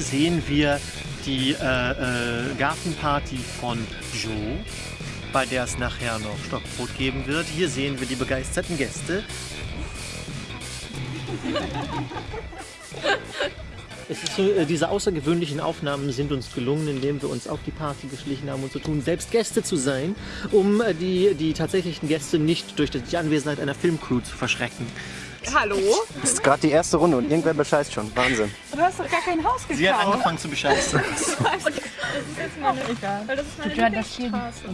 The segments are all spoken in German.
sehen wir die äh, äh, Gartenparty von Joe, bei der es nachher noch Stockbrot geben wird. Hier sehen wir die begeisterten Gäste. Es ist so, äh, diese außergewöhnlichen Aufnahmen sind uns gelungen, indem wir uns auf die Party geschlichen haben und so tun, selbst Gäste zu sein, um äh, die, die tatsächlichen Gäste nicht durch die Anwesenheit einer Filmcrew zu verschrecken. Hallo? Das ist gerade die erste Runde und irgendwer bescheißt schon. Wahnsinn. Du hast doch gar kein Haus gekauft. Sie hat angefangen zu bescheißen. Das ist meine, Weil das ist meine Ja, das hier.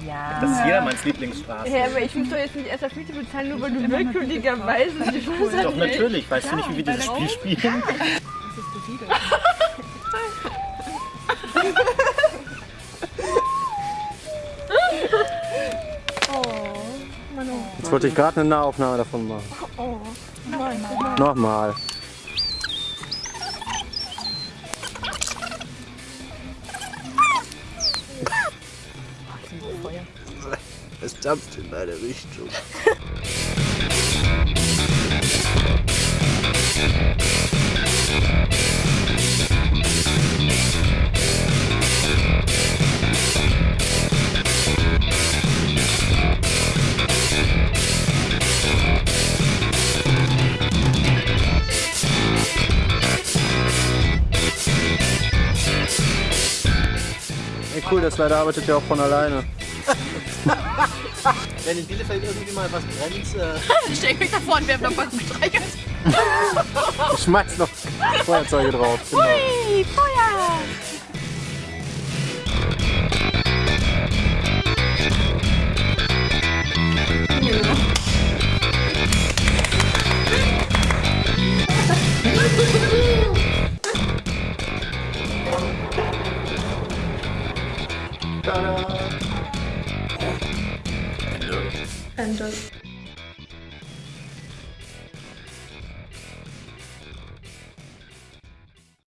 Ja. Das ist jedermanns Lieblingsstraße. Ja, aber ich muss doch jetzt nicht erst auf Miete bezahlen, nur weil du willkürlicherweise die Chance Doch natürlich, weißt du nicht, wie wir dieses Spiel spielen? Jetzt wollte ich gerade eine Nahaufnahme davon machen. Nochmal. Es dampft in meine Richtung. Cool, das leider arbeitet ja auch von alleine. Wenn in Bielefeld irgendwie mal was brennt, äh, Stell mich davor und werf noch was gestreichelt. Ich schmeiß noch Feuerzeuge drauf. Genau. Hui, Ta-da! And